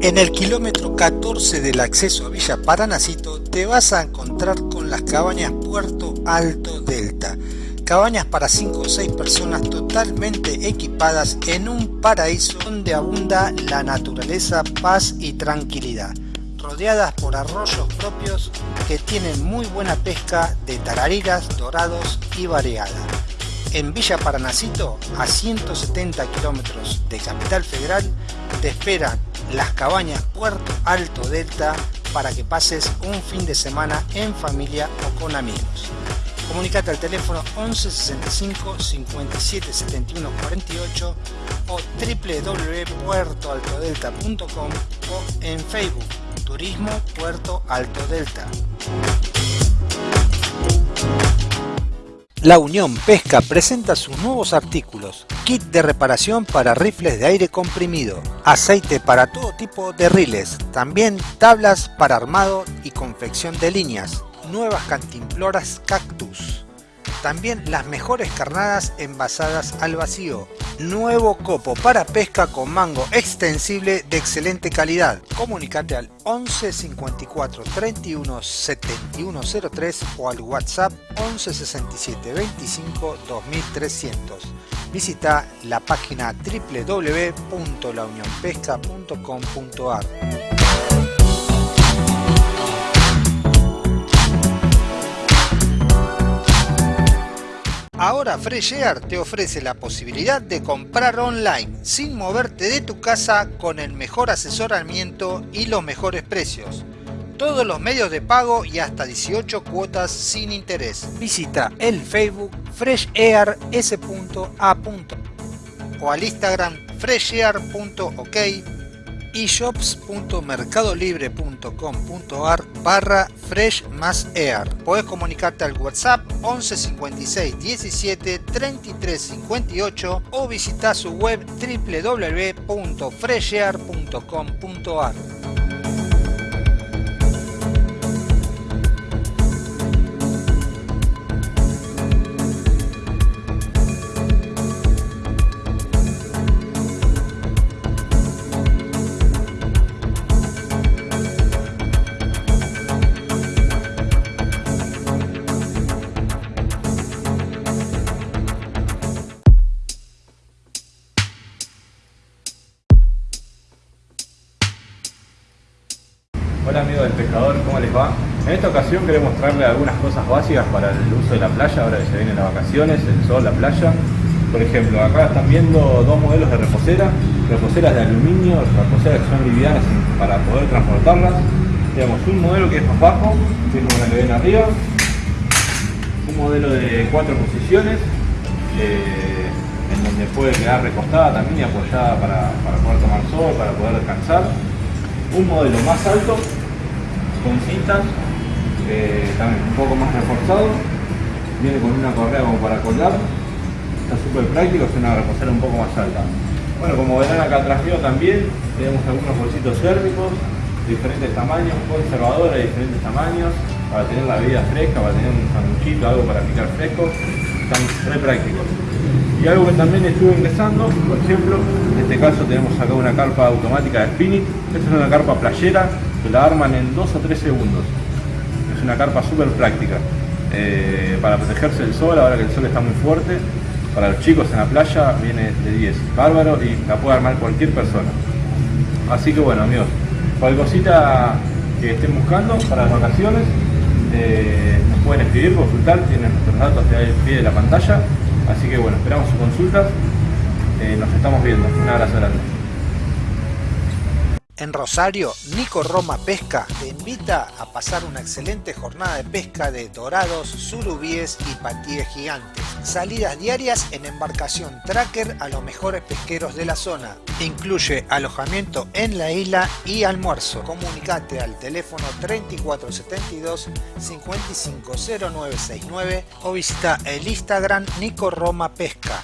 En el kilómetro 14 del acceso a Villa Paranacito te vas a encontrar con las cabañas Puerto Alto Delta. Cabañas para 5 o 6 personas totalmente equipadas en un paraíso donde abunda la naturaleza, paz y tranquilidad. Rodeadas por arroyos propios que tienen muy buena pesca de tarariras, dorados y variada. En Villa Paranacito, a 170 kilómetros de Capital Federal, te esperan las cabañas Puerto Alto Delta para que pases un fin de semana en familia o con amigos. Comunicate al teléfono 11 65 57 71 48 o www.puertoaltodelta.com o en Facebook Turismo Puerto Alto Delta. La Unión Pesca presenta sus nuevos artículos, kit de reparación para rifles de aire comprimido, aceite para todo tipo de riles, también tablas para armado y confección de líneas, nuevas cantimploras cactus, también las mejores carnadas envasadas al vacío. Nuevo copo para pesca con mango extensible de excelente calidad. Comunicate al 11 54 31 71 03 o al WhatsApp 11 67 25 2300. Visita la página www.launionpesca.com.ar. Ahora Fresh Air te ofrece la posibilidad de comprar online sin moverte de tu casa con el mejor asesoramiento y los mejores precios. Todos los medios de pago y hasta 18 cuotas sin interés. Visita el Facebook freshair.s.a. o al Instagram freshair.ok shops.mercadolibre.com.ar barra fresh más air. Puedes comunicarte al WhatsApp 11 56 17 33 58 o visitar su web www.freshair.com.ar. esta ocasión queremos mostrarles algunas cosas básicas para el uso de la playa, ahora que se vienen las vacaciones, el sol, la playa. Por ejemplo, acá están viendo dos modelos de reposera, reposeras de aluminio, reposeras que son livianas para poder transportarlas. Tenemos un modelo que es más bajo, que es la que ven arriba, un modelo de cuatro posiciones, eh, en donde puede quedar recostada también y apoyada para, para poder tomar sol, para poder descansar. Un modelo más alto, con cintas, eh, también un poco más reforzado, viene con una correa como para colgar, está súper práctico, es una reposera un poco más alta. Bueno, como verán acá atrás mío también, tenemos algunos bolsitos térmicos de diferentes tamaños, conservadores de diferentes tamaños, para tener la bebida fresca, para tener un sanduchito, algo para picar fresco, están re prácticos. Y algo que también estuve ingresando, por ejemplo, en este caso tenemos acá una carpa automática de spinning, esta es una carpa playera que la arman en 2 o 3 segundos. Es una carpa súper práctica. Eh, para protegerse del sol, ahora que el sol está muy fuerte, para los chicos en la playa viene de 10, bárbaro y la puede armar cualquier persona. Así que bueno amigos, cualquier cosita que estén buscando para las vacaciones, eh, nos pueden escribir, consultar, tienen nuestros datos al pie de la pantalla. Así que bueno, esperamos sus consultas, eh, nos estamos viendo. Un abrazo grande. En Rosario, Nico Roma Pesca te invita a pasar una excelente jornada de pesca de dorados, surubíes y patíes gigantes. Salidas diarias en embarcación tracker a los mejores pesqueros de la zona. Incluye alojamiento en la isla y almuerzo. Comunicate al teléfono 3472 550969 o visita el Instagram Nico Roma Pesca.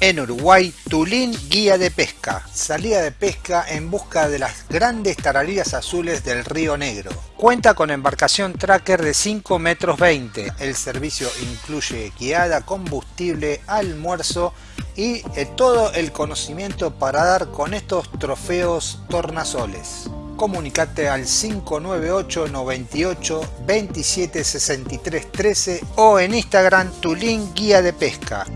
En Uruguay, Tulín Guía de Pesca. Salida de pesca en busca de las grandes tarariras azules del Río Negro. Cuenta con embarcación tracker de 5 metros 20. El servicio incluye guiada, combustible, almuerzo y eh, todo el conocimiento para dar con estos trofeos tornasoles. Comunicate al 598 98 27 63 13 o en Instagram Tulín Guía de Pesca.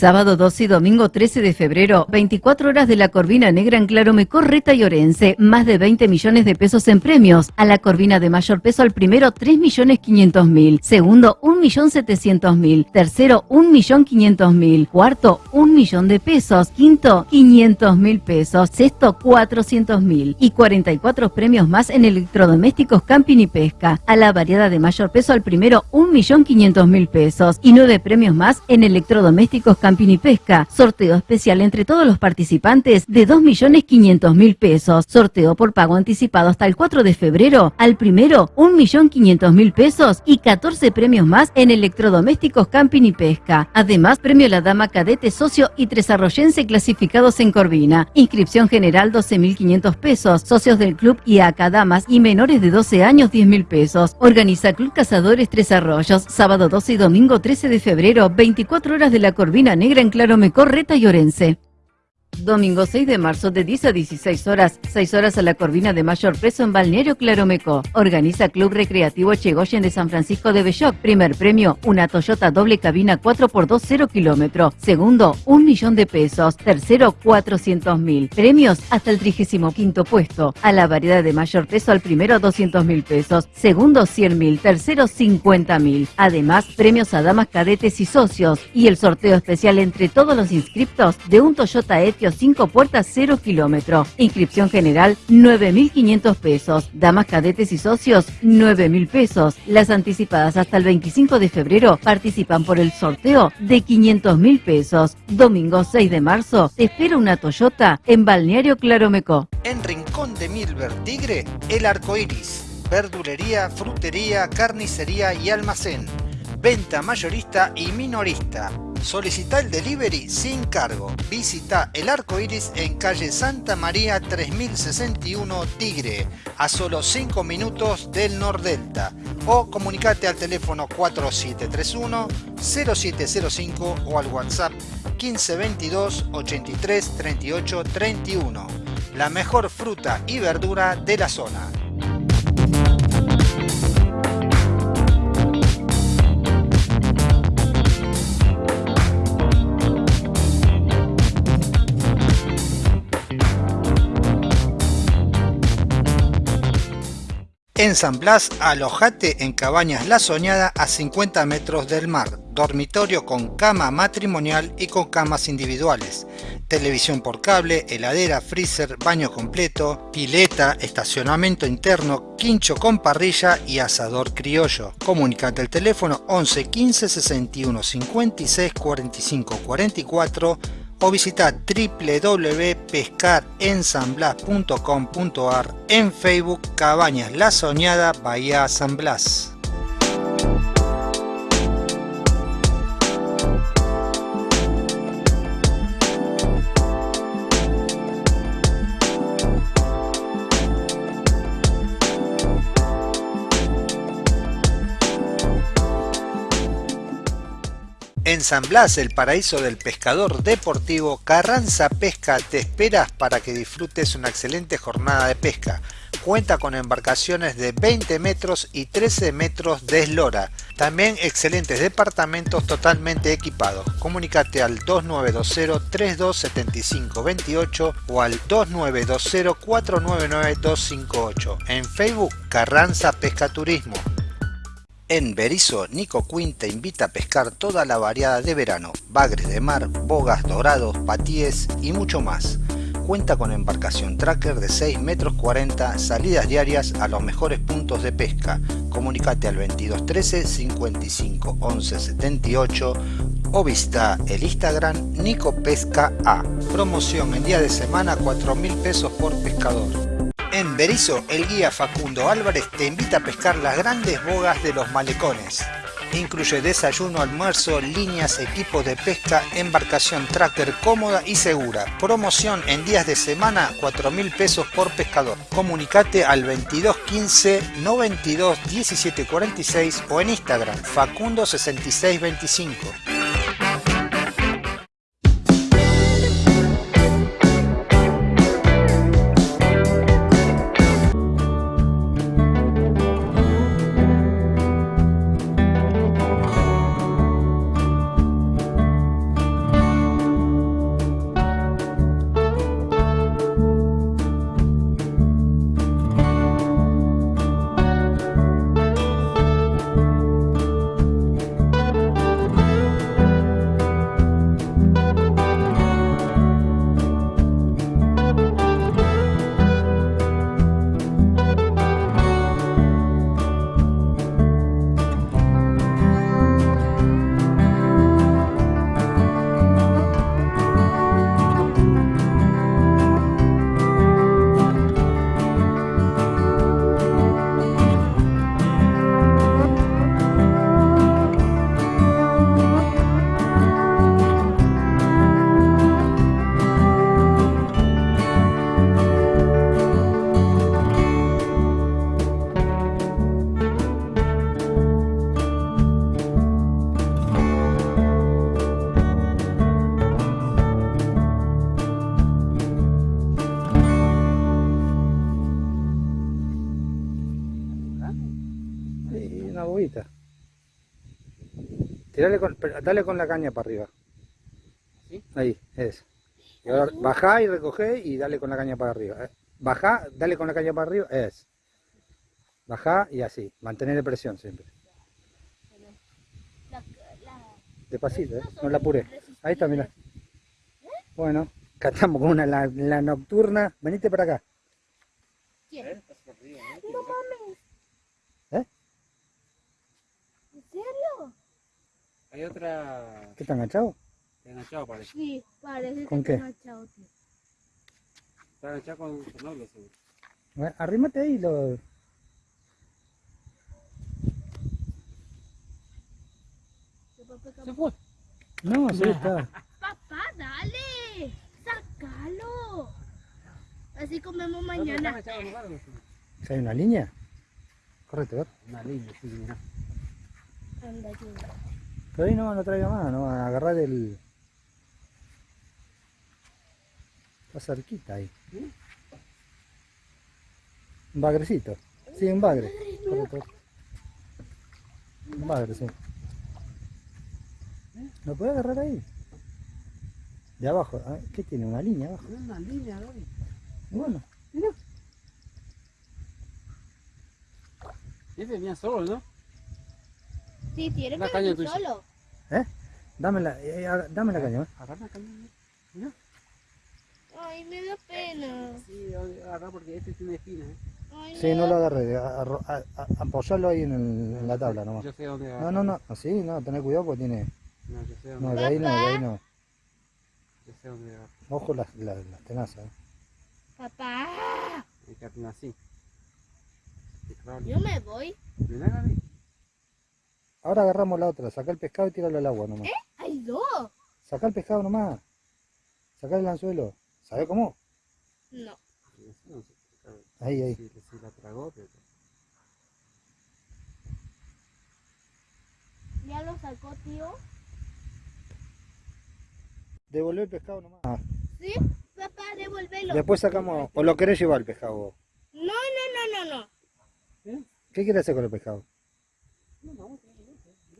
Sábado 12 y domingo 13 de febrero, 24 horas de la Corvina Negra en Claromecó, Reta y Orense. Más de 20 millones de pesos en premios. A la Corvina de mayor peso al primero 3 millones 500 mil. Segundo 1 millón 700 mil. Tercero 1 millón 500 mil. Cuarto 1 millón de pesos. Quinto 500 mil pesos. Sexto 400 mil. Y 44 premios más en electrodomésticos, camping y pesca. A la variedad de mayor peso al primero 1 millón 500 mil pesos. Y 9 premios más en electrodomésticos, camping Camping y Pesca. Sorteo especial entre todos los participantes de 2.500.000 pesos. Sorteo por pago anticipado hasta el 4 de febrero. Al primero, 1.500.000 pesos y 14 premios más en electrodomésticos, camping y pesca. Además, premio La Dama Cadete Socio y Tres Arroyense clasificados en Corvina. Inscripción general 12.500 pesos. Socios del club y acá damas y menores de 12 años 10.000 pesos. Organiza Club Cazadores Tres Arroyos. Sábado 12 y domingo 13 de febrero, 24 horas de la Corvina Negra en Claro Mecorreta y Orense. Domingo 6 de marzo de 10 a 16 horas, 6 horas a la Corvina de mayor peso en Balneario Claromeco. Organiza Club Recreativo Chegoyen de San Francisco de Belloc. Primer premio, una Toyota doble cabina 4x2 0 kilómetro. Segundo, un millón de pesos. Tercero, 400 mil. Premios hasta el 35 puesto. A la variedad de mayor peso al primero 200 mil pesos. Segundo, 100 mil. Tercero, 50 mil. Además, premios a damas cadetes y socios. Y el sorteo especial entre todos los inscriptos de un Toyota E patio 5 puertas 0 kilómetro. Inscripción general 9.500 pesos. Damas cadetes y socios 9.000 pesos. Las anticipadas hasta el 25 de febrero participan por el sorteo de 500.000 pesos. Domingo 6 de marzo te espera una Toyota en Balneario Claromeco. En Rincón de Milver Tigre, el arco iris. Verdulería, frutería, carnicería y almacén. Venta mayorista y minorista. Solicita el delivery sin cargo. Visita el arco iris en calle Santa María 3061 Tigre, a solo 5 minutos del Nordelta. O comunicate al teléfono 4731 0705 o al WhatsApp 1522 83 38 31. La mejor fruta y verdura de la zona. En San Blas, alojate en Cabañas La Soñada a 50 metros del mar, dormitorio con cama matrimonial y con camas individuales, televisión por cable, heladera, freezer, baño completo, pileta, estacionamiento interno, quincho con parrilla y asador criollo. Comunicate al teléfono 11 15 61 56 45 44 o visita www.pescarensamblas.com.ar en Facebook Cabañas La Soñada Bahía San Blas. En San Blas, el paraíso del pescador deportivo, Carranza Pesca te esperas para que disfrutes una excelente jornada de pesca. Cuenta con embarcaciones de 20 metros y 13 metros de eslora. También excelentes departamentos totalmente equipados. Comunicate al 2920-327528 o al 2920-499-258. En Facebook, Carranza Pesca Turismo. En Berizo, Nico Quinn te invita a pescar toda la variada de verano, bagres de mar, bogas, dorados, patíes y mucho más. Cuenta con embarcación tracker de 6 metros 40, salidas diarias a los mejores puntos de pesca. Comunicate al 2213 55 11 78 o visita el Instagram Nico Pesca A. Promoción en día de semana 4 mil pesos por pescador. En Berizo, el guía Facundo Álvarez te invita a pescar las grandes bogas de los malecones. Incluye desayuno, almuerzo, líneas, equipos de pesca, embarcación tracker cómoda y segura. Promoción en días de semana, 4 mil pesos por pescador. Comunicate al 2215 92 17 46 o en Instagram 6625. dale con la caña para arriba. Ahí, es. Y ahora bajá y recogé y dale con la caña para arriba. Eh. Bajá, dale con la caña para arriba, es. Bajá y así, mantener presión siempre. Despacito, ¿eh? no la apure. Ahí está, mira. Bueno, Acá estamos con una la, la nocturna. Venite para acá. ¿Quién? No mames. ¿Eh? ¿En serio? Hay otra ¿Qué está enganchado? enganchado parece. Sí, parece ¿Con que qué? está agachado, tío. Está enganchado con un tornado seguro. Bueno, Arrímate ahí lo. ¿Qué papá, Se fue. No, sí está. Papá, dale. Sácalo. Así comemos Está mañana. enganchado en lugar, no sé. ¿Si hay una línea? Correcto. Una línea, sí, mira. Anda, ayuda. Pero ahí no lo traiga más, no a agarrar el. Está cerquita ahí. Un bagrecito. Sí, un bagre. Correcto. Un bagre, sí. ¿Lo puede agarrar ahí? De abajo. ¿Qué tiene? ¿Una línea abajo? Una línea. Bueno. Ese venía solo, ¿no? Sí, tiene que caña venir solo. ¿Eh? Dame la, eh, dame la caña. ¿eh? Agarra la caña. Mira. Ay, me da pena. Sí, agarra porque este tiene espinas. ¿eh? Ay, Sí, me no da- lo agarré. a- a- a- Apoyalo ahí en, el- en la tabla nomás. Yo sé dónde No, no, no. Así, no. Tener cuidado porque tiene. No, yo sé dónde, No, de ahí no, de ahí no. yo sé dónde agarra. Ojo las, las, las tenazas. ¿eh? Papá, Hay que así. Claro. yo me voy. Mira, Gaby. Ahora agarramos la otra. Saca el pescado y tíralo al agua nomás. Hay dos. Saca el pescado nomás. Saca el anzuelo. ¿Sabe cómo? No. Ahí, ahí. Sí la tragó, pero... Ya lo sacó, tío. Devolver el pescado nomás. Sí, papá, devuélvelo. Después sacamos. ¿O lo querés llevar el pescado vos? No, no, no, no, no. ¿Qué quieres hacer con el pescado? No,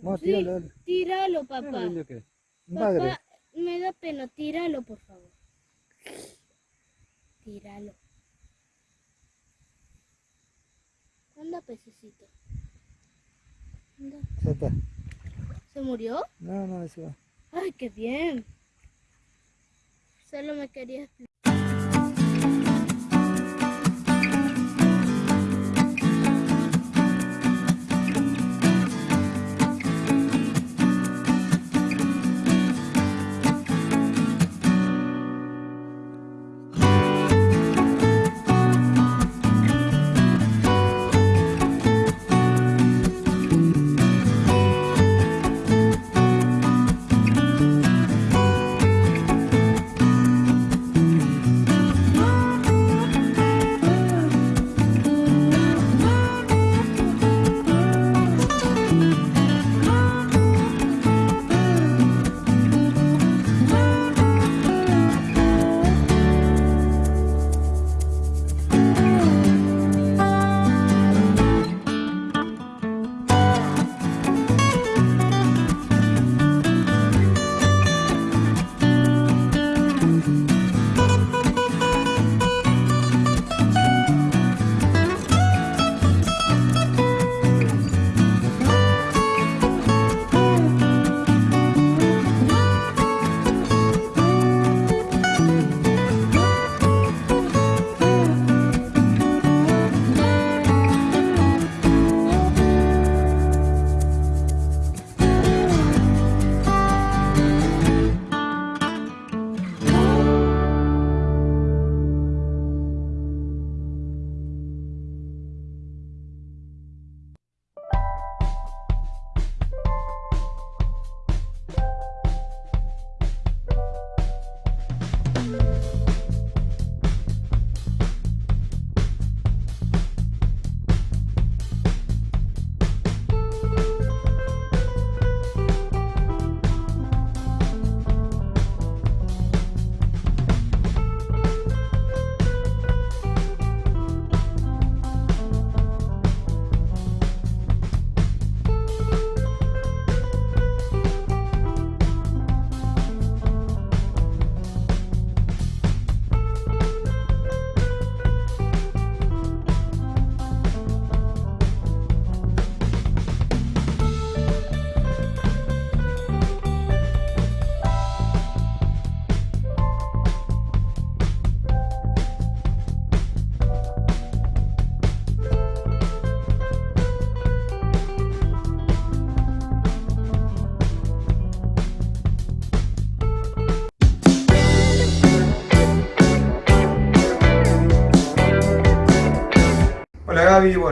Sí, tíralo. tíralo, papá. que. Papá, me da pena, tíralo, por favor. Tíralo. Anda, pececito. Anda. Está. ¿Se murió? No, no, eso va. Ay, qué bien. Solo me quería explicar.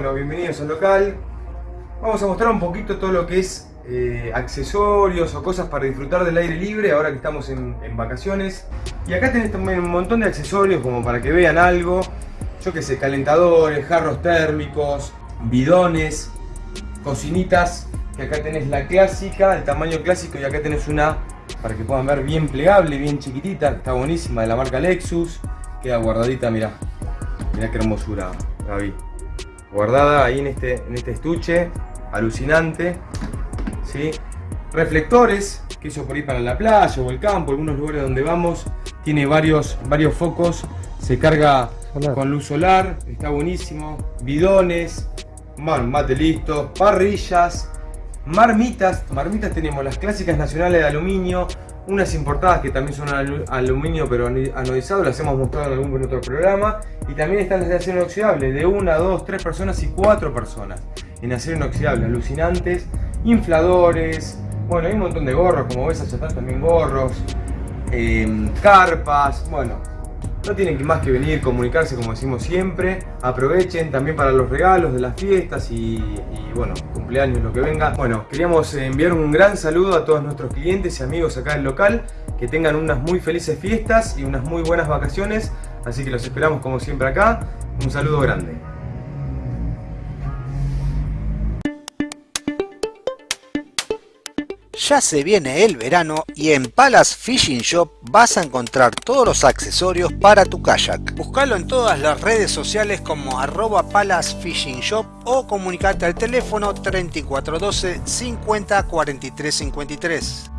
Bueno, bienvenidos al local. Vamos a mostrar un poquito todo lo que es eh, accesorios o cosas para disfrutar del aire libre ahora que estamos en, vacaciones. Y acá tenés también un montón de accesorios como para que vean algo. Yo que sé, calentadores, jarros térmicos, bidones, cocinitas. Que acá tenés la clásica, el tamaño clásico y acá tenés una para que puedan ver bien plegable, bien chiquitita. Está buenísima, de la marca Lexus. Queda guardadita, mirá. Mirá qué hermosura, Gaby. Guardada ahí en este, en este estuche. Alucinante. ¿sí? Reflectores, que eso por ir para la playa o el campo, algunos lugares donde vamos. Tiene varios, varios focos. Se carga solar. con luz solar. Está buenísimo. Bidones. mate listo. Parrillas. Marmitas. Marmitas tenemos las clásicas nacionales de aluminio unas importadas que también son aluminio pero anodizado, las hemos mostrado en algún otro programa. Y también están las de acero inoxidable, de una, dos, tres personas y cuatro personas en acero inoxidable, alucinantes. Infladores, bueno, hay un montón de gorros, como ves allá están también gorros, eh, carpas, bueno, no tienen más que venir, comunicarse como decimos siempre. Aprovechen también para los regalos de las fiestas y, y, bueno, cumpleaños, lo que venga. Bueno, queríamos enviar un gran saludo a todos nuestros clientes y amigos acá del local. Que tengan unas muy felices fiestas y unas muy buenas vacaciones. Así que los esperamos como siempre acá. Un saludo grande. Ya se viene el verano y en Palace Fishing Shop vas a encontrar todos los accesorios para tu kayak. Búscalo en todas las redes sociales como arroba Palace Fishing Shop o comunicate al teléfono 3412 50 43 53.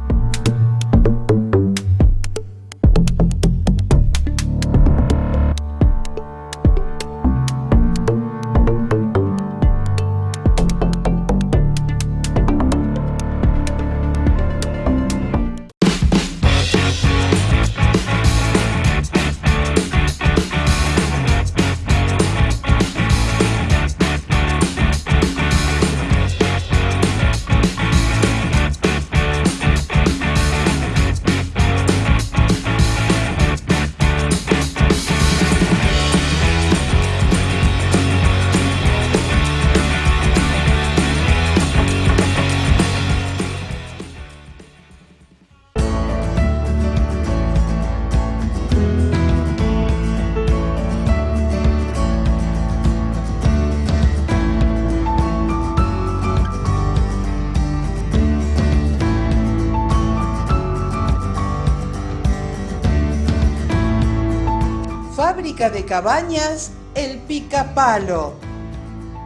De Cabañas El Picapalo,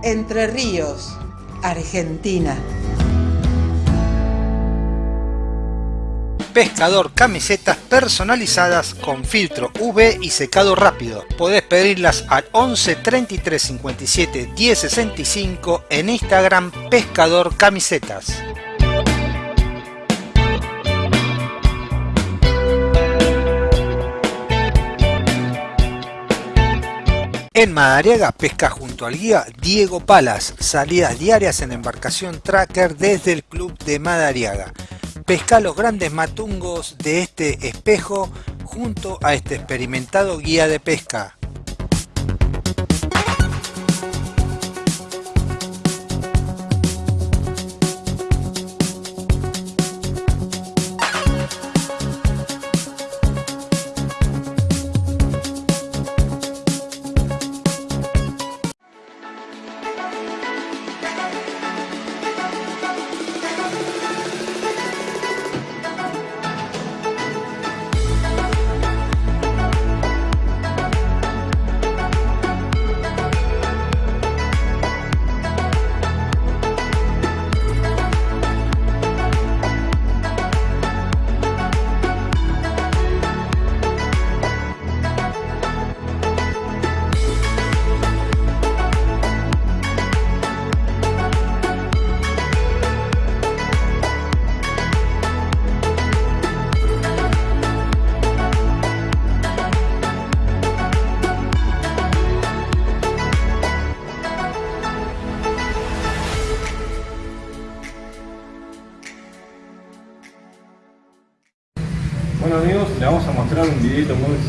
Entre Ríos, Argentina. Pescador camisetas personalizadas con filtro UV y secado rápido. Podés pedirlas al 11 33 57 10 65 en Instagram Pescador Camisetas. En Madariaga pesca junto al guía Diego Palas, salidas diarias en embarcación tracker desde el club de Madariaga. Pesca los grandes matungos de este espejo junto a este experimentado guía de pesca.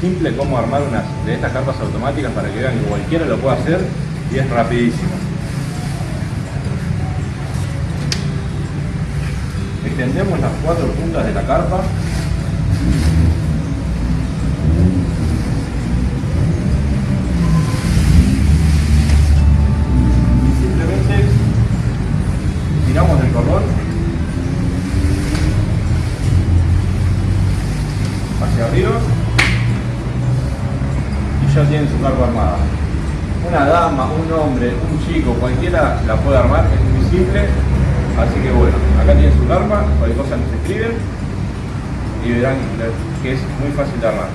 simple como armar unas de estas carpas automáticas para que vean que cualquiera lo puede hacer y es rapidísimo. Extendemos las cuatro puntas de la carpa armada. Una dama, un hombre, un chico, cualquiera la puede armar, es muy simple. Así que bueno, acá tienen su carpa, cualquier cosa nos escriben y verán que es muy fácil de armar.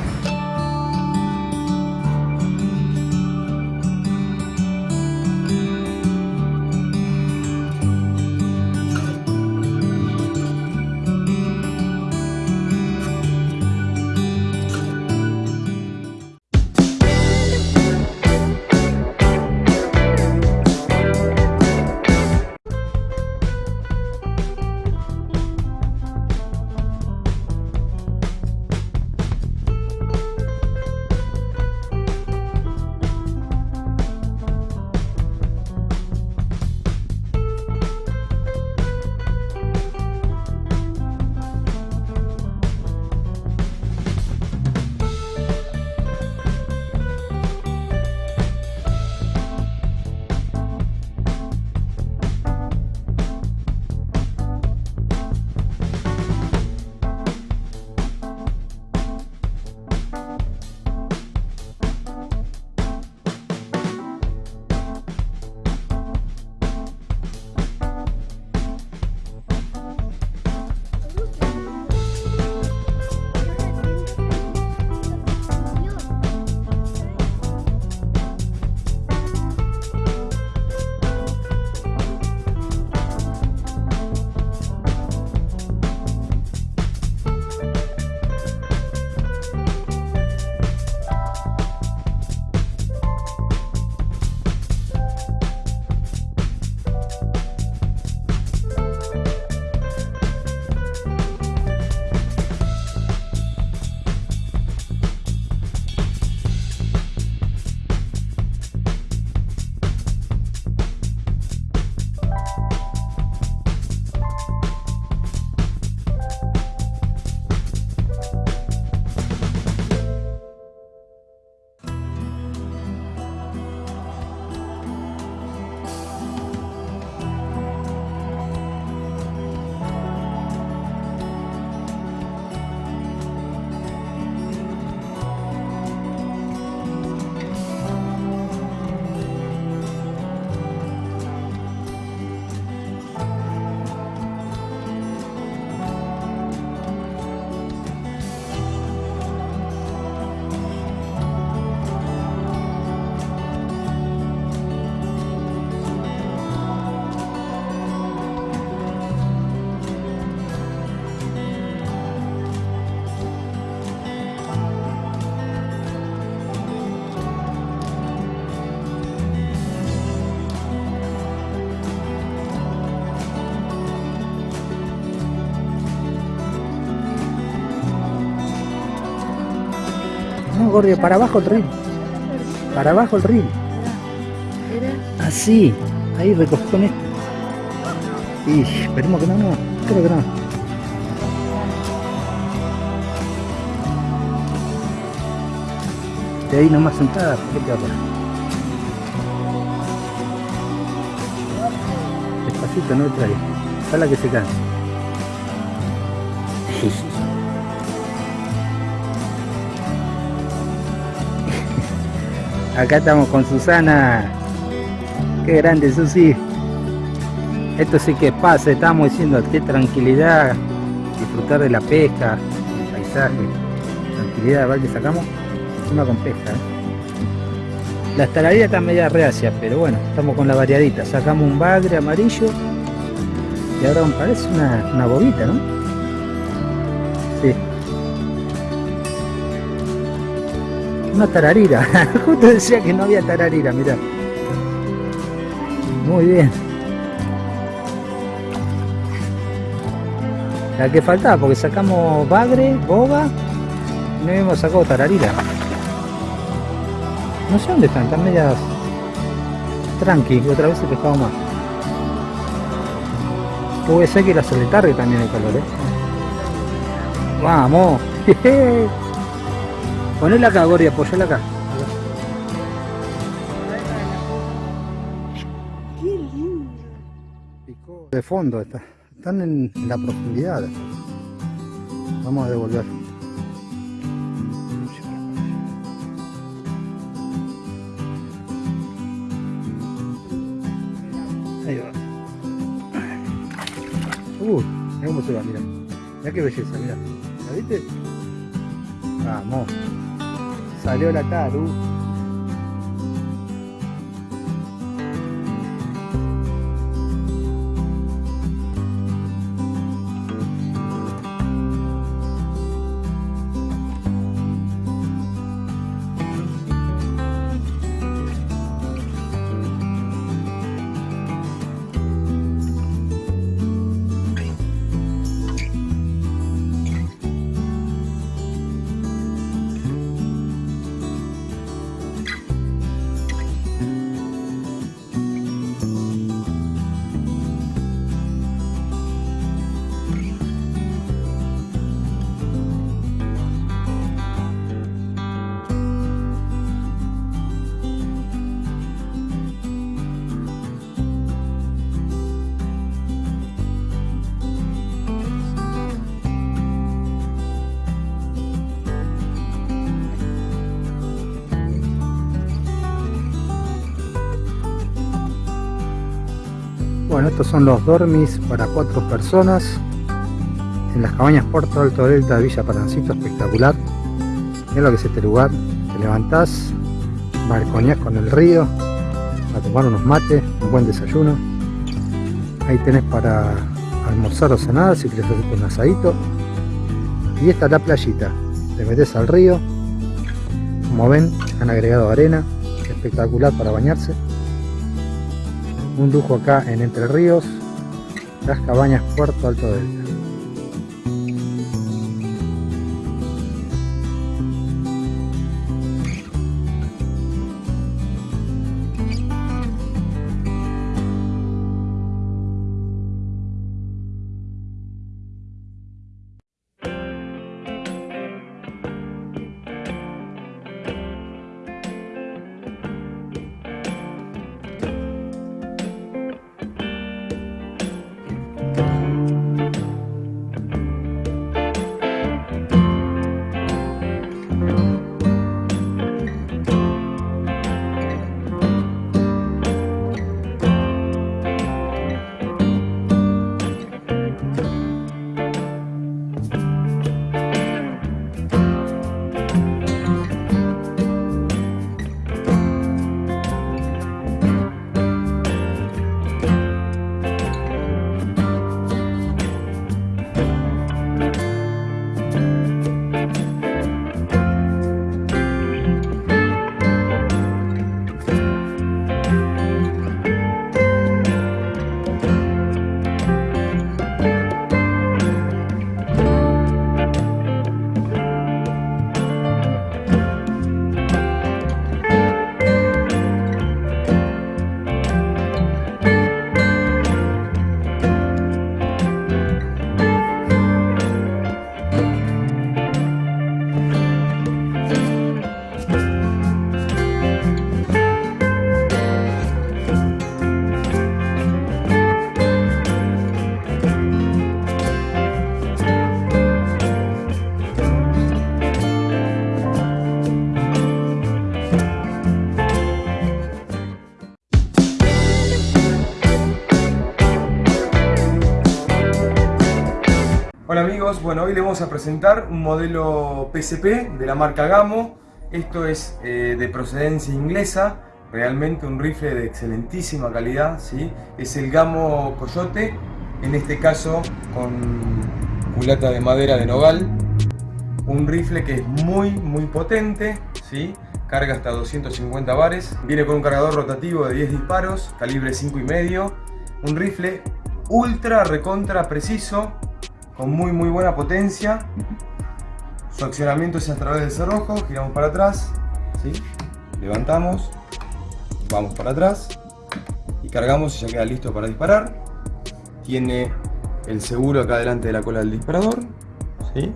Gordio, para abajo el río. Para abajo el río. Así. Ahí recogí con esto. Y esperemos que no, no. Creo que no. De ahí nomás sentada, ¿por qué te va? Despacito, no trae. Ojalá que se canse. Acá estamos con Susana. Qué grande, Susi. Esto sí que paz, estamos diciendo qué tranquilidad, disfrutar de la pesca, el paisaje, tranquilidad. Que sacamos encima con pesca. ¿eh? Las tararidas están media reacias, pero bueno, estamos con la variadita. Sacamos un bagre amarillo y ahora parece una, una bobita, ¿no? Una tararira. Justo decía que no había tararira, mirá. Muy bien. La que faltaba, porque sacamos bagre, boga, y no habíamos sacado tararira. No sé dónde están, están medias tranqui, otra vez he pescado más. Puede ser que la tarde también el calor, ¿eh? Vamos. Ponela acá, Gori, apoyala acá. Qué lindo. Picó de fondo, está- están en la profundidad. Vamos a devolver. Ahí va. Uh, mira cómo se va, mira. Mira qué belleza, mira. ¿La viste? Vamos. Salió la taru. Estos son los dormis para cuatro personas en las cabañas Puerto Alto Delta de Villa Parancito, espectacular. Mira lo que es este lugar. Te levantás, balconeás con el río, a tomar unos mates, un buen desayuno. Ahí tenés para almorzar o cenar si quieres hacer un asadito. Y esta es la playita. Te metes al río. Como ven, han agregado arena, espectacular para bañarse un lujo acá en Entre Ríos, las cabañas Puerto Alto Delta. Bueno hoy les vamos a presentar un modelo PSP de la marca Gamo. Esto es eh, de procedencia inglesa, realmente un rifle de excelentísima calidad, ¿sí? Es el Gamo Coyote, en este caso con culata de madera de nogal. Un rifle que es muy muy potente, ¿sí? Carga hasta 250 bares, viene con un cargador rotativo de 10 disparos, calibre 5,5. Un rifle ultra recontra preciso, con muy muy buena potencia. Su accionamiento es a través del cerrojo, giramos para atrás, ¿sí? levantamos, vamos para atrás y cargamos y ya queda listo para disparar. Tiene el seguro acá delante de la cola del disparador. ¿sí?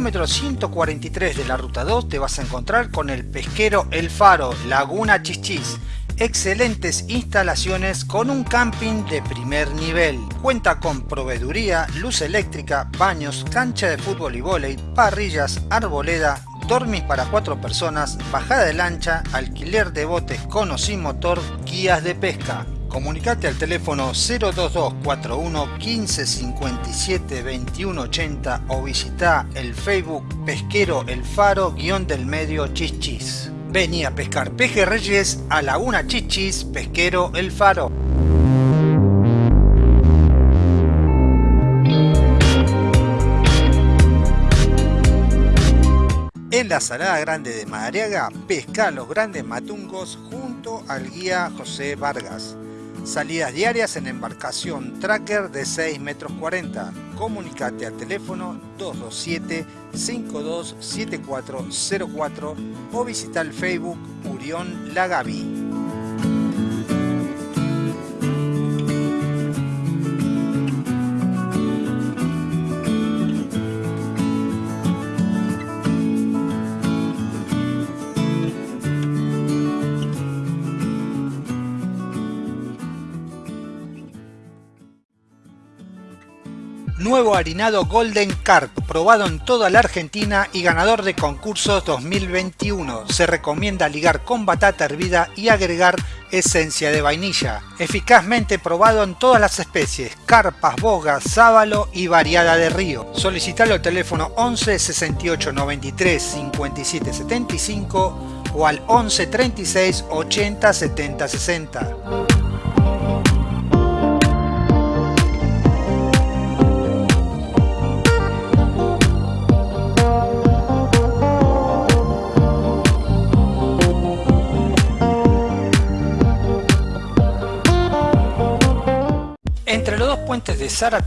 Kilómetro 143 de la ruta 2 te vas a encontrar con el pesquero El Faro, Laguna Chichis. Excelentes instalaciones con un camping de primer nivel. Cuenta con proveeduría, luz eléctrica, baños, cancha de fútbol y vóley, parrillas, arboleda, dormis para cuatro personas, bajada de lancha, alquiler de botes con o sin motor, guías de pesca. Comunicate al teléfono 02241 15 57 21 80 o visita el Facebook Pesquero El Faro guion del medio Chichis. Vení a pescar pejerreyes a Laguna Chichis Pesquero El Faro. En la Salada Grande de Madariaga, pesca los grandes matungos junto al guía José Vargas. Salidas diarias en embarcación tracker de 6 metros 40. Comunicate al teléfono 227-527404 o visita el Facebook Urión Lagavi. Golden Carp, probado en toda la Argentina y ganador de concursos 2021. Se recomienda ligar con batata hervida y agregar esencia de vainilla. Eficazmente probado en todas las especies, carpas, bogas, sábalo y variada de río. Solicitalo al teléfono 11 68 93 57 75 o al 11 36 80 70 60.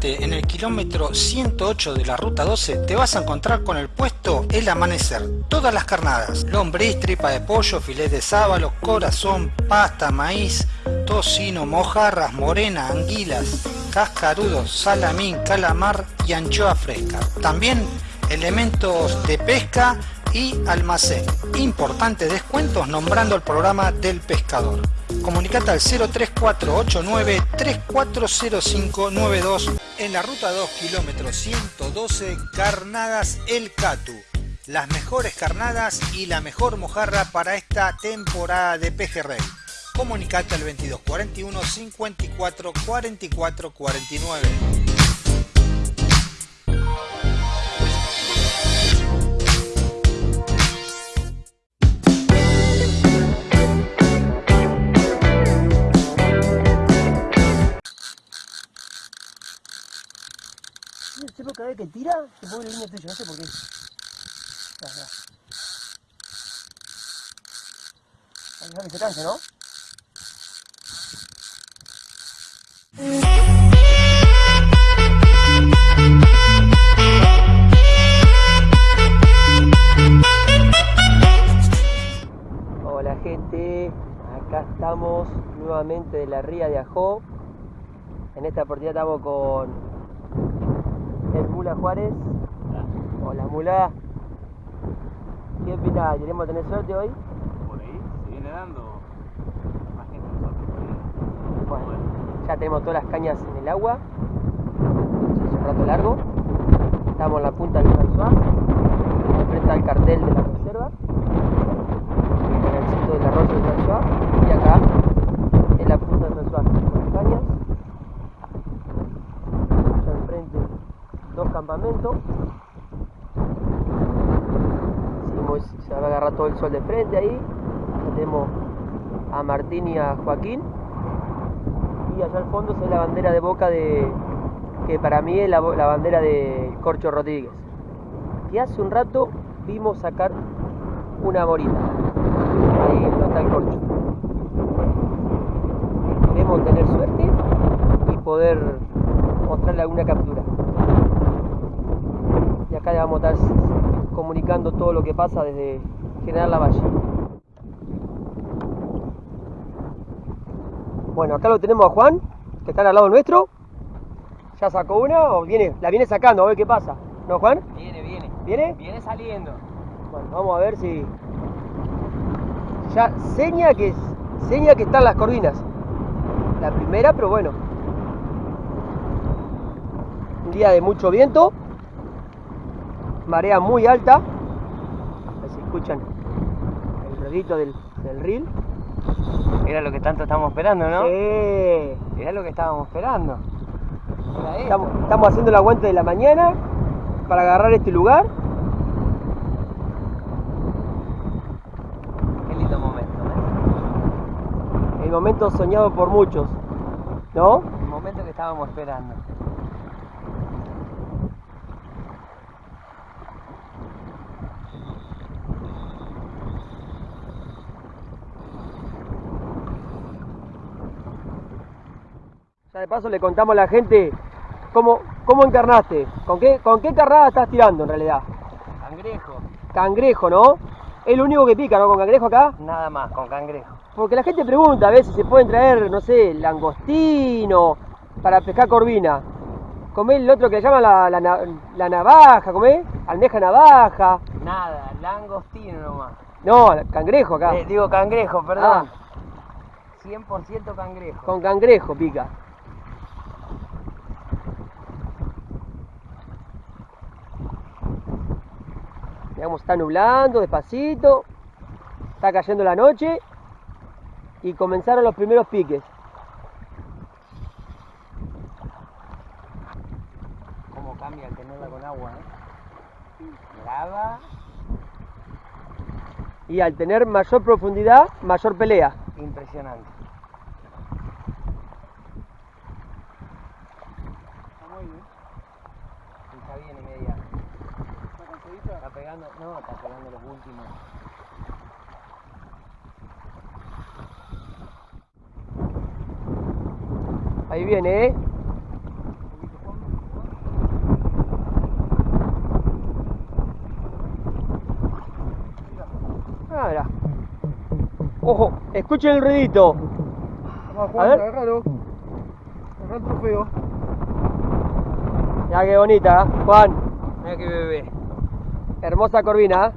En el kilómetro 108 de la ruta 12, te vas a encontrar con el puesto El Amanecer. Todas las carnadas, lombriz, tripa de pollo, filete de sábalo, corazón, pasta, maíz, tocino, mojarras, morena, anguilas, cascarudos, salamín, calamar y anchoa fresca. También elementos de pesca y almacén. Importantes descuentos nombrando el programa del pescador. Comunicate al 03489 340592 en la ruta 2 kilómetro 112 Carnadas El Catu. Las mejores carnadas y la mejor mojarra para esta temporada de pejerrey. Comunicate al 2241 54 44 49. Cada vez que tira, se pone la línea tuya, no sé por qué. Que dejar que se canse, ¿no? Hola gente, acá estamos nuevamente de la ría de Ajó. En esta oportunidad estamos con el Mula Juárez. Hola Mula. ¿Qué opinas? ¿Queremos tener suerte hoy? Por ahí se viene dando más gente nosotros. Bueno, ya tenemos todas las cañas en el agua. Hace un rato largo. Estamos en la punta del François, enfrente al cartel de la reserva, en el sitio del arroyo del François, y acá en la punta del François, con las cañas. Allá enfrente dos campamentos. Seguimos, se va a agarrar todo el sol de frente ahí. Tenemos a Martín y a Joaquín. y allá al fondo ve la bandera de Boca de que para mí es la, la bandera de Corcho Rodríguez. Que hace un rato vimos sacar una morita. Ahí no está el corcho. Esperemos tener suerte y poder mostrarle alguna captura. Acá le vamos a estar comunicando todo lo que pasa desde General Lavalle. Bueno, acá lo tenemos a Juan, que está al lado nuestro. ¿Ya sacó una o viene? La viene sacando, a ver qué pasa. ¿No, Juan? Viene, viene. ¿Viene? Viene saliendo. Bueno, vamos a ver si. Ya seña que seña que están las corvinas. La primera, pero bueno. Un día de mucho viento. Marea muy alta. A ver si escuchan el ruidito del, del reel. Era lo que tanto estamos esperando, ¿no? Sí. Era lo que estábamos esperando. Estamos haciendo el aguante de la mañana para agarrar este lugar. Qué lindo momento, ¿eh? El momento soñado por muchos. ¿No? El momento que estábamos esperando. De paso le contamos a la gente cómo, cómo encarnaste, con qué, con qué carnada estás tirando en realidad. Cangrejo. Cangrejo, ¿no? Es lo único que pica, ¿no? Con cangrejo acá. Nada más, con cangrejo. Porque la gente pregunta a veces si se pueden traer, no sé, langostino para pescar corvina. Comé el otro que le llaman la, la, la navaja, comé almeja navaja. Nada, langostino nomás. No, cangrejo acá. Eh, digo cangrejo, perdón. Ah. 100% cangrejo. Con cangrejo pica. Digamos, está nublando despacito. Está cayendo la noche. Y comenzaron los primeros piques. Cómo cambia al tenerla con agua, ¿eh? Graba. Y al tener mayor profundidad, mayor pelea. Impresionante. Está bien y media. ¿Está pegando? No, está pegando los últimos. Ahí viene, ¿eh? Ah, mirá. Ojo, escuchen el ruidito. A ver. Agarralo. Agarra el trofeo. Ya qué bonita, ¿eh? Juan. Mira que bebé. Hermosa corvina. ¿eh?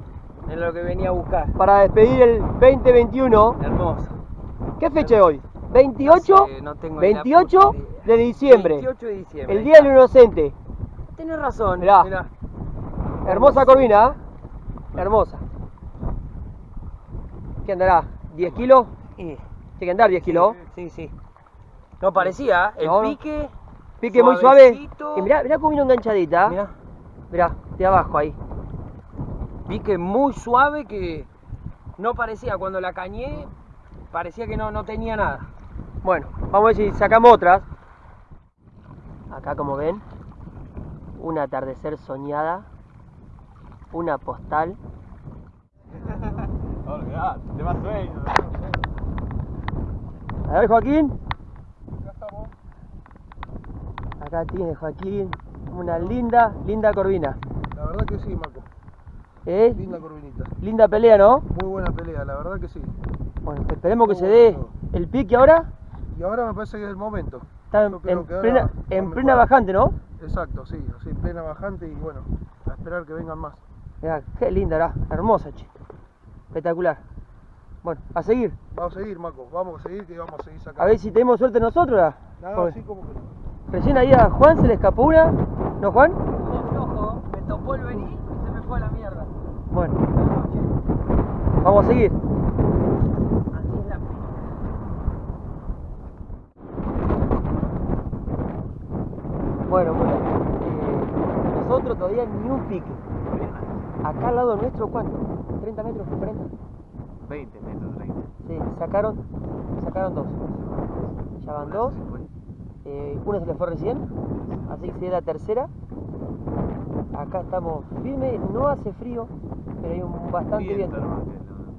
Es lo que venía a buscar. Para despedir el 2021. Hermoso. ¿Qué fecha es hoy? 28, No sé, no tengo ni la 28 puta idea. de diciembre. 28 de diciembre. El Día del Inocente. Tienes razón. Mirá. Mirá. Hermosa corvina. ¿eh? Hermosa. ¿Qué andará? ¿10 kilos? Y- Tiene que andar 10 kilos. Sí, sí. No parecía, ¿eh? el No, pique. Pique muy suave. Y mirá, mirá cómo vino enganchadita. Mirá. Mirá, de abajo ahí. Pique muy suave que no parecía, cuando la cañé, parecía que no, no tenía nada. Bueno, vamos a ver si sacamos otras. Acá como ven, un atardecer soñada, una postal. A ver Joaquín. Acá tiene Joaquín una linda, linda corvina. La verdad que sí. ¿Eh? Linda corvinita. Linda pelea, ¿no? Muy buena pelea, la verdad que sí. Bueno, esperemos que se dé el pique ahora. Y ahora me parece que es el momento. Está en, en ahora plena, en plena bajante, ¿no? Exacto, sí, así, plena bajante y bueno, a esperar que vengan más. Mirá, qué linda, era, hermosa, che. Espectacular. Bueno, a seguir. Vamos a seguir, Marco, vamos a seguir que vamos a seguir sacando. A ver si tenemos suerte nosotros. ¿verdad? No, Porque así como que no. Recién ahí a Juan se le escapó una. ¿No, Juan? Me topó el venir y se me fue a la mierda. Bueno, vamos a seguir. Bueno, bueno. eh, nosotros todavía ni un pique. Acá al lado nuestro, ¿cuánto? ¿30 metros? ¿40? 20 metros, 30. Sí, sacaron, sacaron dos. Ya van dos. Eh, una se le fue recién, así que sería la tercera. Acá estamos firmes, no hace frío, pero hay un bastante viento.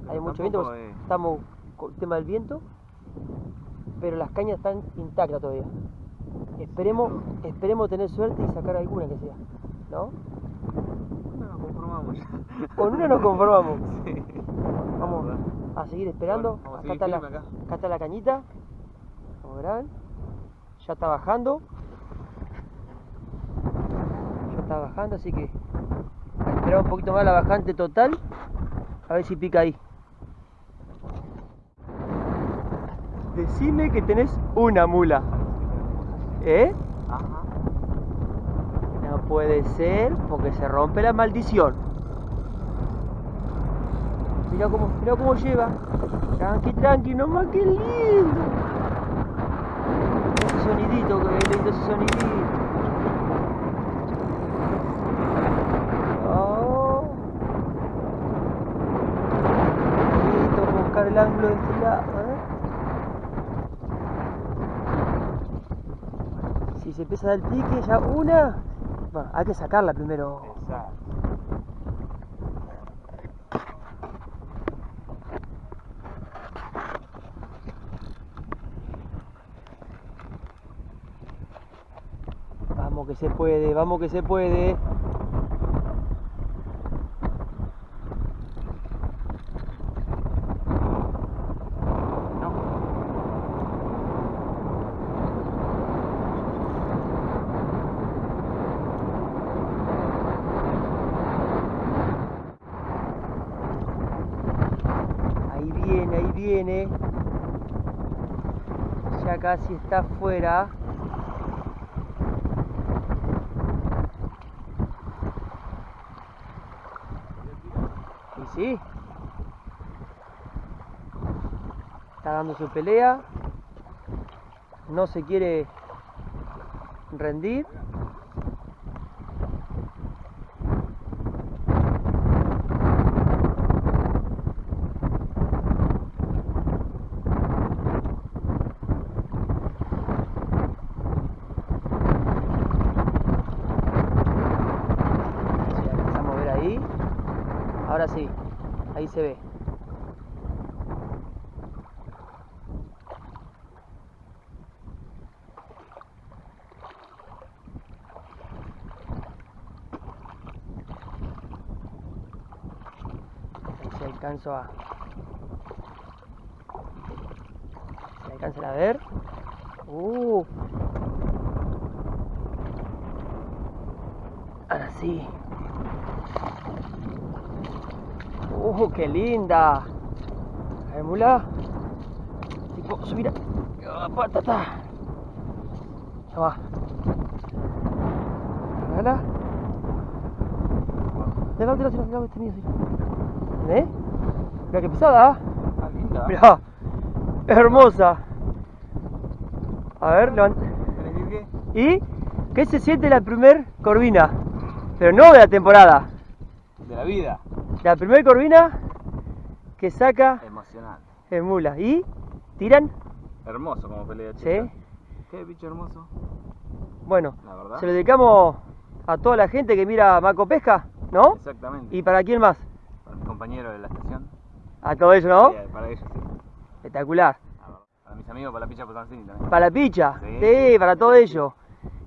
Hay mucho viento, pues, es- estamos con el tema del viento, pero las cañas están intactas todavía. Esperemos, esperemos tener suerte y sacar alguna que sea, ¿no? No nos conformamos. Con una nos conformamos. Sí. Vamos a seguir esperando. Bueno, acá, está la, acá está la cañita. Como verán. Ya está bajando. Está bajando, así que a esperar un poquito más la bajante total. A ver si pica ahí. Decime que tenés una mula. ¿Eh? No puede ser porque se rompe la maldición. Mira cómo, mira cómo lleva. Tranqui, tranqui, nomás que lindo. Ese sonidito, que lindo ese sonidito. Oh. Listo, vamos a buscar Si se empieza a dar el pique, ya una. Hay que sacarla primero. Exacto. Vamos que se puede, vamos que se puede. Ahí viene, ahí viene. Ya casi está afuera. Y sí. Está dando su pelea. No se quiere rendir. Si alcanzamos a ver ahí. Ahora sí, ahí se ve. Ahí se alcanzo a. A ver. Uh. Ahora sí. ¡Uh, qué linda! A mula. Tipo, subir a... Ah, patata. Ya va. Lado, este mío, sí. Mira qué pesada, ¿ah? Ah, linda. Hermosa. A ver. ¿Y qué se siente la primer corvina? Pero no de la temporada. De la vida. La primer corvina que saca Emocionante. el mula. ¿Y? ¿Tiran? Hermoso como pelea, Sí. chica. Qué bicho hermoso. Bueno, La verdad. se lo dedicamos a toda la gente que mira Maco Pesca, ¿no? Exactamente. ¿Y para quién más? Para mis compañeros de la estación. A todo eso, ¿no? Sí, para ellos, sí. Espectacular. Para mis amigos, para la picha Posancini también. Para la picha, Sí. sí, para todo ello.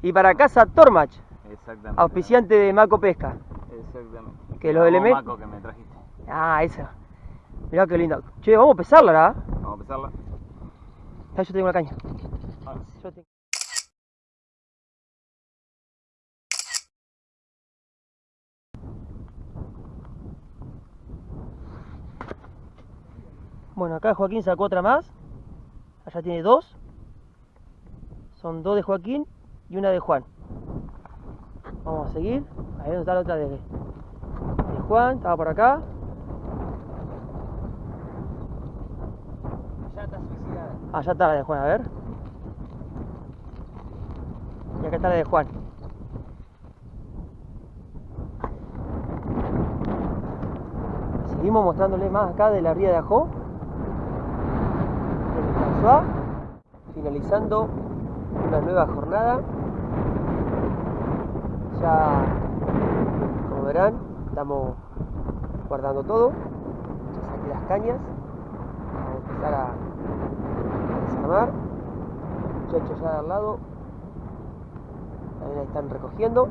Y para Casa Tormach, Exactamente. auspiciante de Maco Pesca. Exactamente. Que los elementos- Maco, que me trajiste. Ah, esa. Mirá qué linda. Che, vamos a pesarla, ¿verdad? Vamos a empezarla. Ah, yo tengo la caña. Yo tengo- Bueno, acá Joaquín sacó otra más. Allá tiene dos. Son dos de Joaquín y una de Juan. Vamos a seguir. Ahí donde está la otra de, de Juan. Estaba por acá. Ya está suicidada. Allá está la de Juan, a ver. Y acá está la de Juan. Seguimos mostrándole más acá de la ría de Ajó. François. finalizando una nueva jornada. Ya, como verán, estamos guardando todo. Ya saqué las cañas. Vamos a empezar a, a desarmar. Muchachos ya de al lado. También ahí están recogiendo.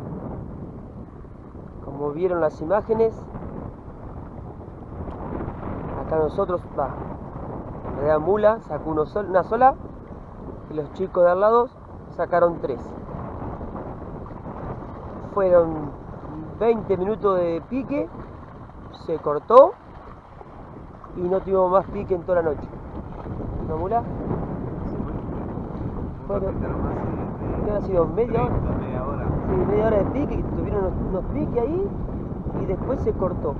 Como vieron las imágenes, acá nosotros, va, en realidad Mula sacó uno sol- una sola y los chicos de al lado sacaron tres. Fueron 20 minutos de pique, se cortó y no tuvimos más pique en toda la noche. ¿No, Mula? Fueron, ¿qué ha sido? ¿Media hora? Sí, media hora de pique, que tuvieron unos, unos piques ahí y después se cortó.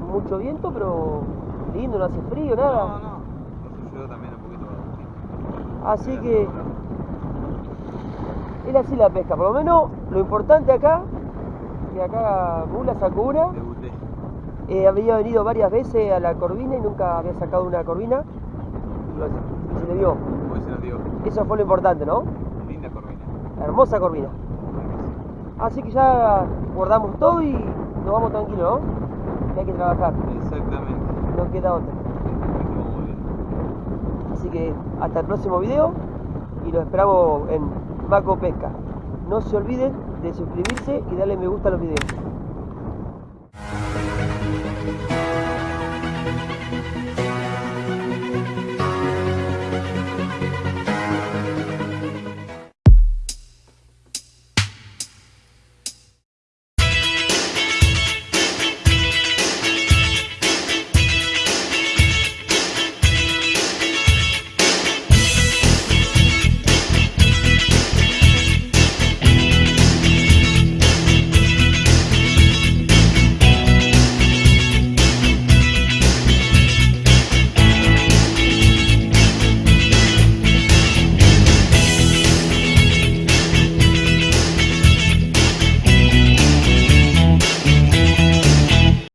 Mucho viento, pero lindo, no hace frío, nada. Así que es así la pesca, por lo menos lo importante acá, que acá Mula sacó una. Eh, había venido varias veces a la corvina y nunca había sacado una corvina. Y se le dio. Eso fue lo importante, ¿no? Linda corvina. Hermosa corvina. Así que ya guardamos todo y nos vamos tranquilos, ¿no? Que hay que trabajar. Queda otra. Así que hasta el próximo video y los esperamos en Maco Pesca. No se olviden de suscribirse y darle me gusta a los videos.